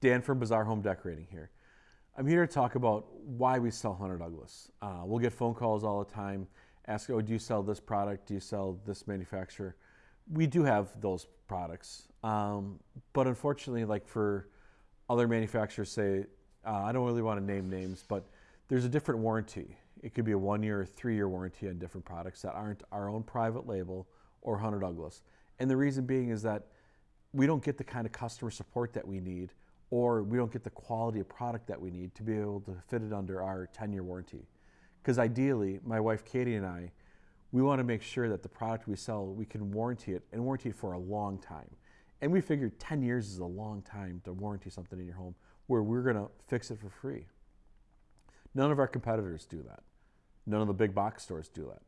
Dan from Bazaar Home Decorating here. I'm here to talk about why we sell Hunter Douglas. Uh, we'll get phone calls all the time, ask, oh, do you sell this product? Do you sell this manufacturer? We do have those products, um, but unfortunately, like for other manufacturers say, uh, I don't really want to name names, but there's a different warranty. It could be a one year or three year warranty on different products that aren't our own private label or Hunter Douglas. And the reason being is that we don't get the kind of customer support that we need or we don't get the quality of product that we need to be able to fit it under our 10 year warranty. Because ideally, my wife Katie and I, we want to make sure that the product we sell, we can warranty it and warranty it for a long time. And we figured 10 years is a long time to warranty something in your home where we're going to fix it for free. None of our competitors do that. None of the big box stores do that.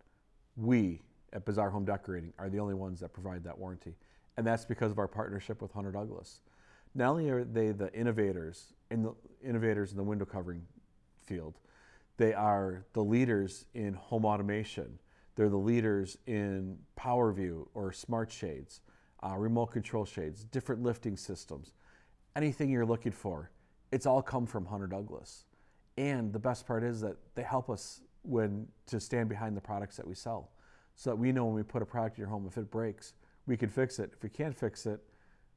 We at Bazaar Home Decorating are the only ones that provide that warranty. And that's because of our partnership with Hunter Douglas not only are they the innovators in the innovators in the window covering field, they are the leaders in home automation. They're the leaders in PowerView or smart shades, uh, remote control shades, different lifting systems, anything you're looking for. It's all come from Hunter Douglas. And the best part is that they help us when to stand behind the products that we sell, so that we know when we put a product in your home, if it breaks, we can fix it. If we can't fix it,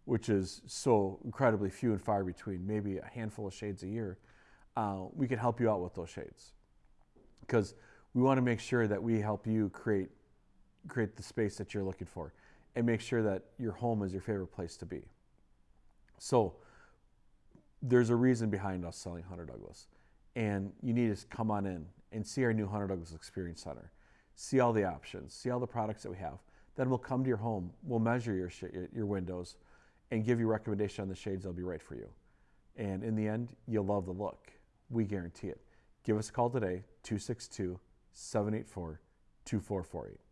which is so incredibly few and far between, maybe a handful of shades a year, uh, we can help you out with those shades. Because we want to make sure that we help you create, create the space that you're looking for and make sure that your home is your favorite place to be. So there's a reason behind us selling Hunter Douglas. And you need to come on in and see our new Hunter Douglas Experience Center. See all the options, see all the products that we have. Then we'll come to your home, we'll measure your, your windows, and give you recommendation on the shades that'll be right for you. And in the end, you'll love the look. We guarantee it. Give us a call today, 262 784 2448.